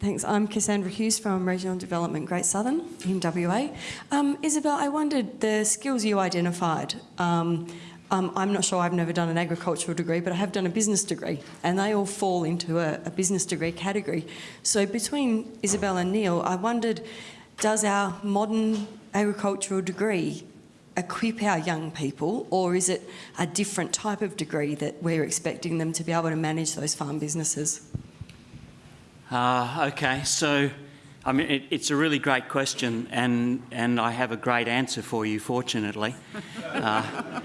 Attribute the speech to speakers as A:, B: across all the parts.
A: Thanks. I'm Cassandra Hughes from Regional Development Great Southern in WA. Um, Isabel, I wondered the skills you identified. Um, um, I'm not sure, I've never done an agricultural degree, but I have done a business degree, and they all fall into a, a business degree category. So between Isabel and Neil, I wondered, does our modern agricultural degree equip our young people, or is it a different type of degree that we're expecting them to be able to manage those farm businesses?
B: Uh, okay, so I mean, it, it's a really great question, and, and I have a great answer for you, fortunately. Uh,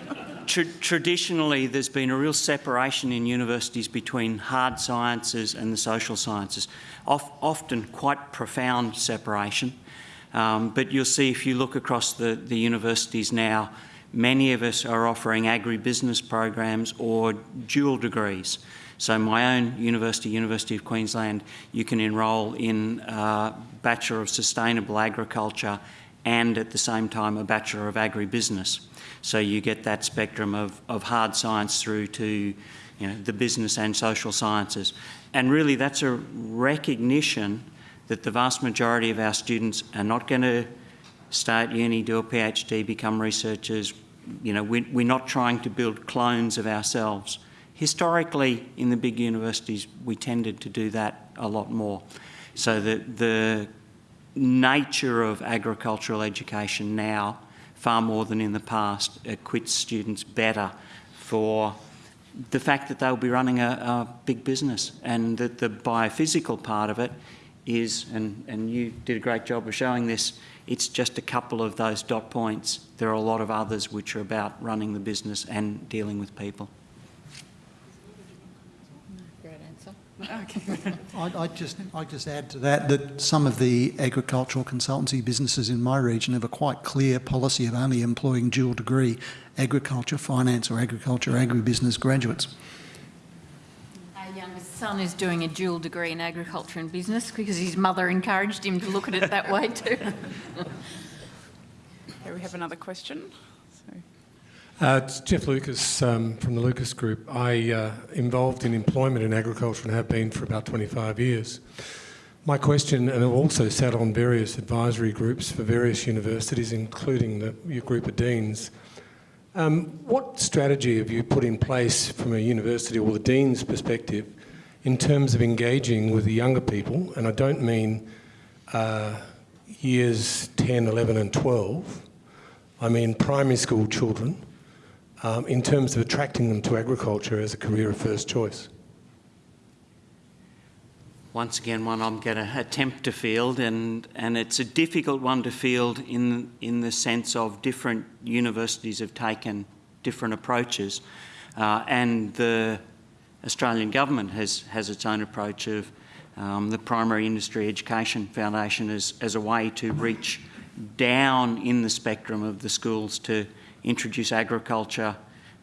B: tra traditionally, there's been a real separation in universities between hard sciences and the social sciences, of, often quite profound separation. Um, but you'll see if you look across the, the universities now, many of us are offering agribusiness programs or dual degrees. So my own university, University of Queensland, you can enrol in a Bachelor of Sustainable Agriculture and at the same time a Bachelor of Agribusiness. So you get that spectrum of, of hard science through to you know, the business and social sciences. And really that's a recognition that the vast majority of our students are not going to start uni, do a PhD, become researchers. You know, we, we're not trying to build clones of ourselves. Historically, in the big universities, we tended to do that a lot more. So the, the nature of agricultural education now, far more than in the past, equips students better for the fact that they'll be running a, a big business and that the biophysical part of it is, and, and you did a great job of showing this, it's just a couple of those dot points. There are a lot of others which are about running the business and dealing with people.
C: Okay. I'd, I'd, just, I'd just add to that that some of the agricultural consultancy businesses in my region have a quite clear policy of only employing dual degree agriculture, finance or agriculture, agribusiness graduates.
D: Our youngest son is doing a dual degree in agriculture and business because his mother encouraged him to look at it that way too.
E: Here we have another question.
F: Uh, it's Jeff Lucas um, from the Lucas Group. I uh, involved in employment in agriculture and have been for about 25 years. My question, and I've also sat on various advisory groups for various universities, including the, your group of deans. Um, what strategy have you put in place from a university or the dean's perspective in terms of engaging with the younger people? And I don't mean uh, years 10, 11 and 12. I mean primary school children um, in terms of attracting them to agriculture as a career of first choice?
B: Once again, one I'm going to attempt to field, and, and it's a difficult one to field in, in the sense of different universities have taken different approaches. Uh, and the Australian government has, has its own approach of um, the Primary Industry Education Foundation as, as a way to reach down in the spectrum of the schools to introduce agriculture,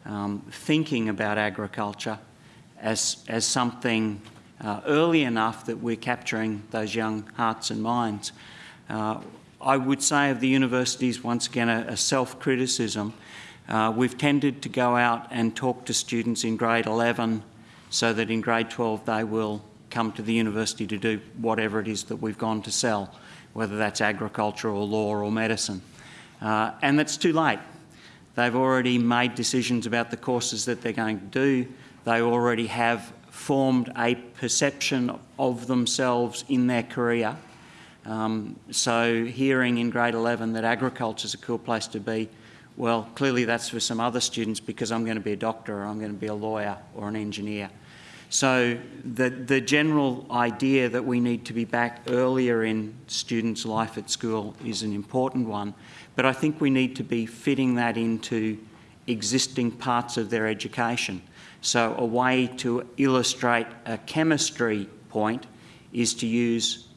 B: um, thinking about agriculture as, as something uh, early enough that we're capturing those young hearts and minds. Uh, I would say of the universities, once again, a, a self-criticism. Uh, we've tended to go out and talk to students in grade 11 so that in grade 12 they will come to the university to do whatever it is that we've gone to sell, whether that's agriculture or law or medicine. Uh, and that's too late. They've already made decisions about the courses that they're going to do. They already have formed a perception of themselves in their career. Um, so hearing in grade 11 that agriculture is a cool place to be, well, clearly that's for some other students because I'm going to be a doctor or I'm going to be a lawyer or an engineer. So the, the general idea that we need to be back earlier in students' life at school is an important one. But I think we need to be fitting that into existing parts of their education. So a way to illustrate a chemistry point is to use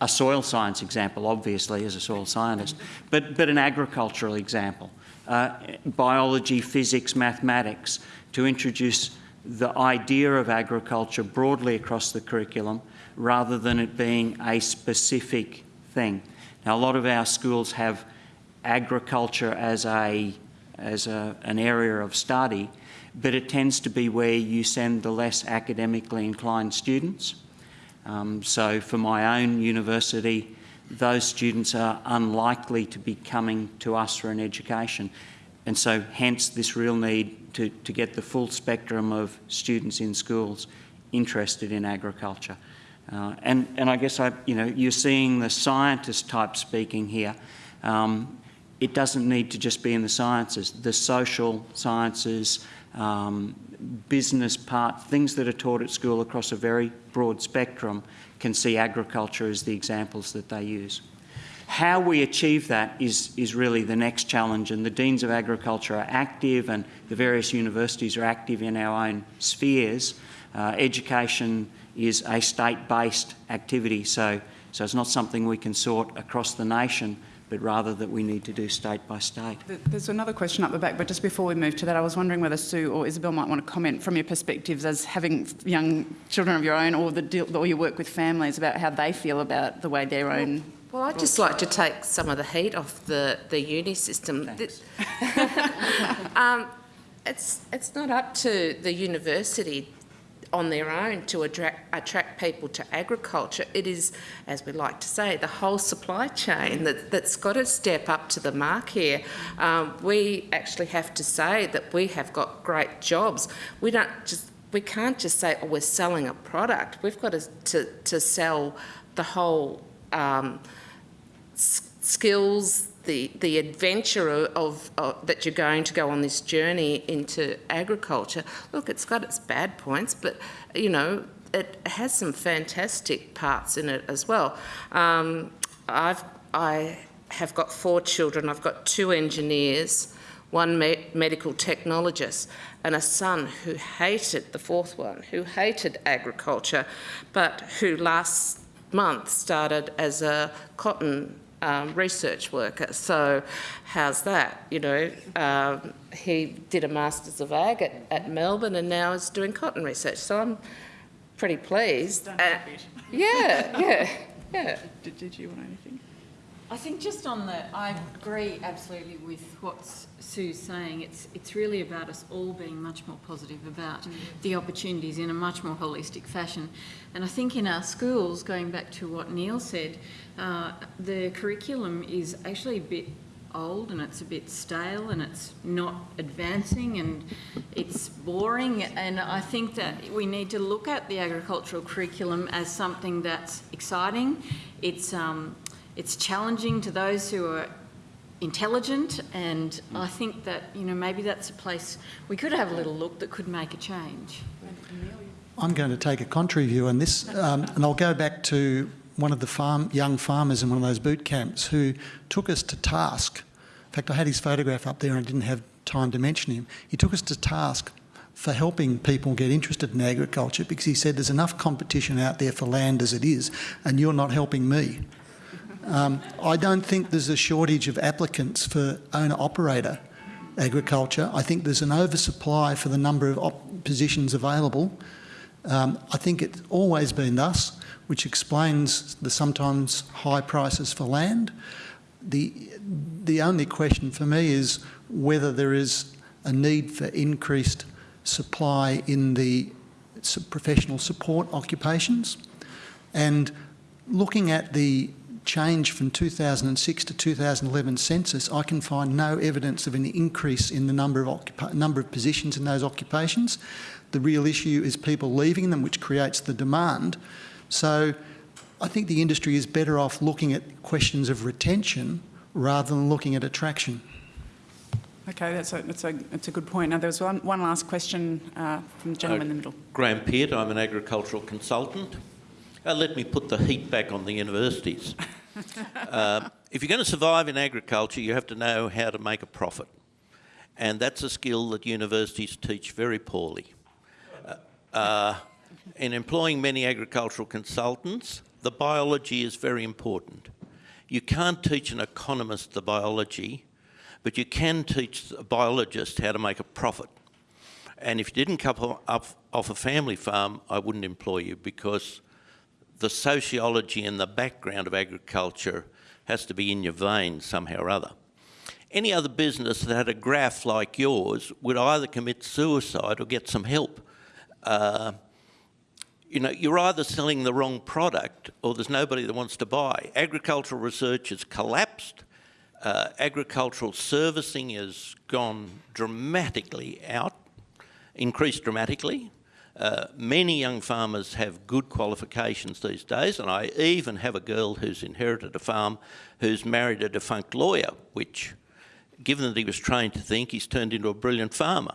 B: a soil science example, obviously, as a soil scientist, but, but an agricultural example. Uh, biology, physics, mathematics, to introduce the idea of agriculture broadly across the curriculum rather than it being a specific thing. Now, a lot of our schools have agriculture as, a, as a, an area of study, but it tends to be where you send the less academically inclined students. Um, so for my own university, those students are unlikely to be coming to us for an education. And so hence this real need to, to get the full spectrum of students in schools interested in agriculture. Uh, and, and I guess I, you know, you're seeing the scientist type speaking here. Um, it doesn't need to just be in the sciences. The social sciences, um, business part, things that are taught at school across a very broad spectrum can see agriculture as the examples that they use. How we achieve that is, is really the next challenge and the Deans of Agriculture are active and the various universities are active in our own spheres. Uh, education is a state-based activity so, so it's not something we can sort across the nation but rather that we need to do state by state.
E: There's another question up the back, but just before we move to that, I was wondering whether Sue or Isabel might want to comment from your perspectives as having young children of your own or, the or you work with families about how they feel about the way their own...
G: Well, I'd just like to take some of the heat off the, the uni system. um, it's, it's not up to the university on their own to attract, attract people to agriculture. It is, as we like to say, the whole supply chain that, that's got to step up to the mark here. Um, we actually have to say that we have got great jobs. We don't just we can't just say, oh, we're selling a product. We've got to, to, to sell the whole um, skills, the, the adventure of, of, that you're going to go on this journey into agriculture. Look, it's got its bad points, but you know, it has some fantastic parts in it as well. Um, I've, I have got four children. I've got two engineers, one me medical technologist, and a son who hated, the fourth one, who hated agriculture, but who last month started as a cotton um, research worker. So how's that? You know, um, he did a Masters of Ag at, at, Melbourne and now is doing cotton research. So I'm pretty pleased. Uh, yeah, yeah, yeah.
E: Did, did you want anything?
D: I think just on the, I agree absolutely with what Sue's saying. It's it's really about us all being much more positive about mm. the opportunities in a much more holistic fashion. And I think in our schools, going back to what Neil said, uh, the curriculum is actually a bit old and it's a bit stale and it's not advancing and it's boring and I think that we need to look at the agricultural curriculum as something that's exciting. It's um, it's challenging to those who are intelligent and I think that, you know, maybe that's a place we could have a little look that could make a change.
C: I'm going to take a contrary view on this um, and I'll go back to one of the farm, young farmers in one of those boot camps who took us to task. In fact, I had his photograph up there and I didn't have time to mention him. He took us to task for helping people get interested in agriculture because he said there's enough competition out there for land as it is and you're not helping me. Um, I don't think there's a shortage of applicants for owner-operator agriculture. I think there's an oversupply for the number of positions available. Um, I think it's always been thus, which explains the sometimes high prices for land. The, the only question for me is whether there is a need for increased supply in the professional support occupations. And looking at the change from 2006 to 2011 census, I can find no evidence of an increase in the number of, number of positions in those occupations. The real issue is people leaving them, which creates the demand. So I think the industry is better off looking at questions of retention rather than looking at attraction.
E: Okay, that's a, that's a, that's a good point. Now, there was one, one last question uh, from the gentleman uh, in the middle.
H: Graham Peart, I'm an agricultural consultant. Uh, let me put the heat back on the universities. uh, if you're going to survive in agriculture, you have to know how to make a profit. And that's a skill that universities teach very poorly. Uh, uh, in employing many agricultural consultants, the biology is very important. You can't teach an economist the biology, but you can teach a biologist how to make a profit. And if you didn't come up off a family farm, I wouldn't employ you because the sociology and the background of agriculture has to be in your veins somehow or other. Any other business that had a graph like yours would either commit suicide or get some help. Uh, you know, you're either selling the wrong product or there's nobody that wants to buy. Agricultural research has collapsed. Uh, agricultural servicing has gone dramatically out, increased dramatically. Uh, many young farmers have good qualifications these days, and I even have a girl who's inherited a farm who's married a defunct lawyer, which, given that he was trained to think, he's turned into a brilliant farmer.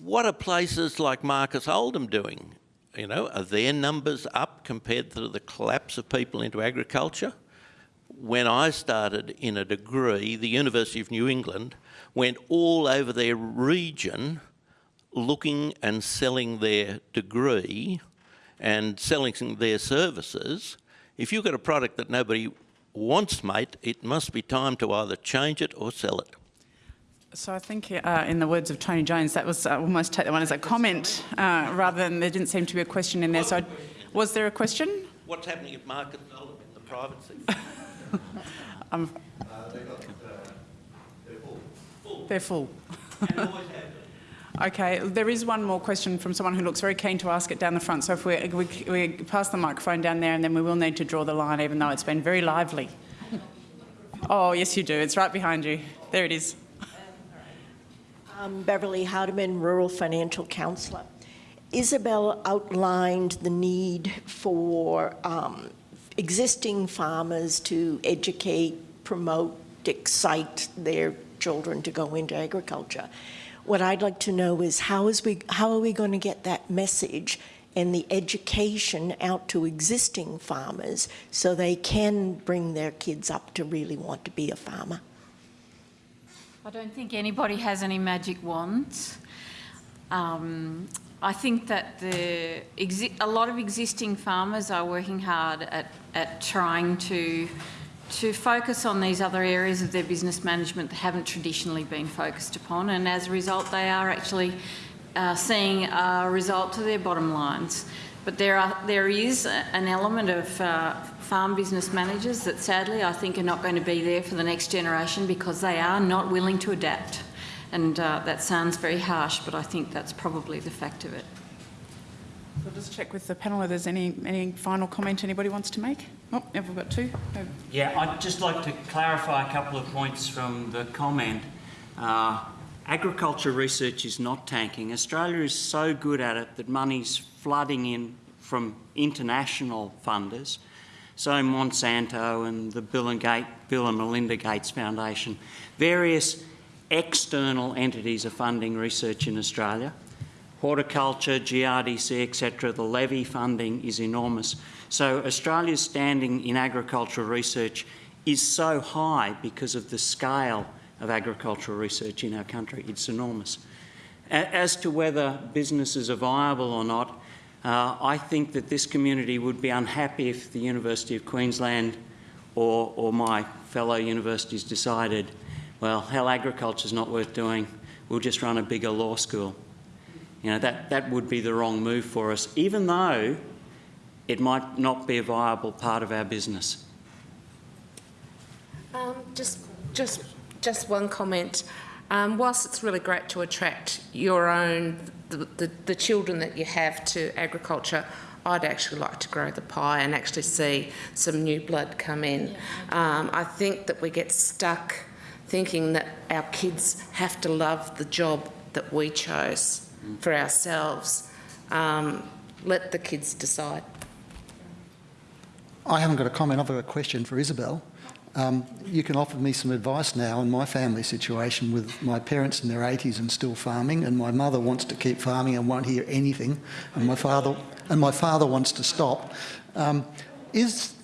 H: What are places like Marcus Oldham doing? You know, are their numbers up compared to the collapse of people into agriculture? When I started in a degree, the University of New England went all over their region looking and selling their degree and selling their services. If you've got a product that nobody wants, mate, it must be time to either change it or sell it.
E: So I think, uh, in the words of Tony Jones, that was uh, almost take that one as a comment uh, rather than there didn't seem to be a question in there. So, I- was there a question?
H: What's happening at Marcus Oldham in the private sector?
E: Um, they're full. Okay, there is one more question from someone who looks very keen to ask it down the front. So if we, we, we pass the microphone down there and then we will need to draw the line even though it's been very lively. Oh, yes you do. It's right behind you. There it is.
I: Um, Beverly Hardeman, Rural Financial Counsellor. Isabel outlined the need for um, existing farmers to educate, promote, excite their children to go into agriculture. What I'd like to know is how is we how are we going to get that message and the education out to existing farmers so they can bring their kids up to really want to be a farmer?
D: I don't think anybody has any magic wands. Um, I think that the a lot of existing farmers are working hard at, at trying to to focus on these other areas of their business management that haven't traditionally been focused upon, and as a result, they are actually uh, seeing a result to their bottom lines. But there are there is an element of uh, farm business managers that sadly I think are not going to be there for the next generation because they are not willing to adapt. And uh, that sounds very harsh, but I think that's probably the fact of it.
E: I'll just check with the panel if there's any, any final comment anybody wants to make. Oh, have we got two? Oh,
B: Yeah, I'd just like to clarify a couple of points from the comment. Uh, agriculture research is not tanking. Australia is so good at it that money's flooding in from international funders. So Monsanto and the Bill and, Gate, Bill and Melinda Gates Foundation, various external entities are funding research in Australia. Horticulture, GRDC, etc., the levy funding is enormous. So Australia's standing in agricultural research is so high because of the scale of agricultural research in our country. It's enormous. As to whether businesses are viable or not, uh, I think that this community would be unhappy if the University of Queensland or, or my fellow universities decided, well, hell, agriculture's not worth doing, we'll just run a bigger law school. You know, that, that would be the wrong move for us, even though it might not be a viable part of our business.
G: Um, just, just, just one comment. Um, whilst it's really great to attract your own, the, the, the children that you have to agriculture, I'd actually like to grow the pie and actually see some new blood come in. Um, I think that we get stuck thinking that our kids have to love the job that we chose for ourselves. Um, let the kids decide.
C: I haven't got a comment, I've got a question for Isabel. Um, you can offer me some advice now in my family situation with my parents in their 80s and still farming, and my mother wants to keep farming and won't hear anything, and my father and my father wants to stop. Um, is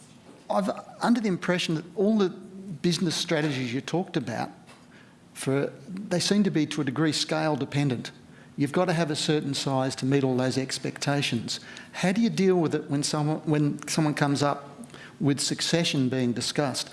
C: I've under the impression that all the business strategies you talked about, for they seem to be to a degree scale dependent. You've got to have a certain size to meet all those expectations. How do you deal with it when someone when someone comes up with succession being discussed?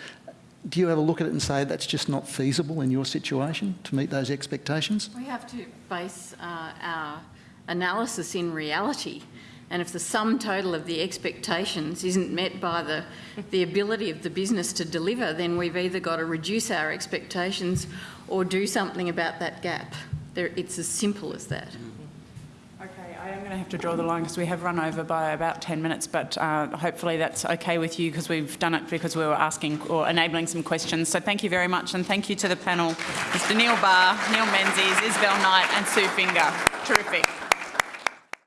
C: Do you ever look at it and say that's just not feasible in your situation to meet those expectations?
D: We have to base uh, our analysis in reality. And if the sum total of the expectations isn't met by the, the ability of the business to deliver, then we've either got to reduce our expectations or do something about that gap. There, it's as simple as that.
E: Okay, I am going to have to draw the line because we have run over by about 10 minutes, but uh, hopefully that's okay with you because we've done it because we were asking or enabling some questions. So thank you very much and thank you to the panel, Mr Neil Barr, Neil Menzies, Isabel Knight and Sue Finger. Terrific.